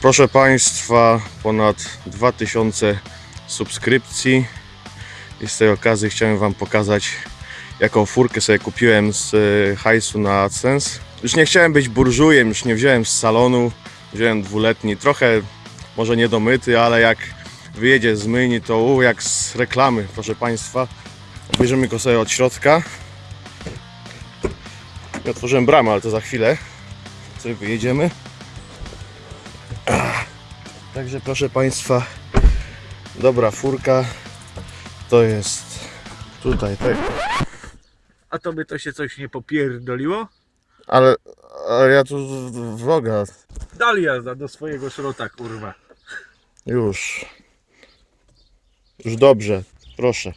Proszę Państwa, ponad 2000 subskrypcji i z tej okazji chciałem Wam pokazać jaką furkę sobie kupiłem z e, hajsu na AdSense. Już nie chciałem być burżujem, już nie wziąłem z salonu, wziąłem dwuletni, trochę może niedomyty, ale jak wyjedzie z myjni to u, jak z reklamy, proszę Państwa. Bierzemy go sobie od środka. Nie otworzyłem bramę, ale to za chwilę. Sobie wyjedziemy. Także proszę Państwa, dobra furka. To jest tutaj, tak. A to by to się coś nie popierdoliło? Ale, ale ja tu vloga Dali jazda do swojego szrota, kurwa. już. Już dobrze, proszę.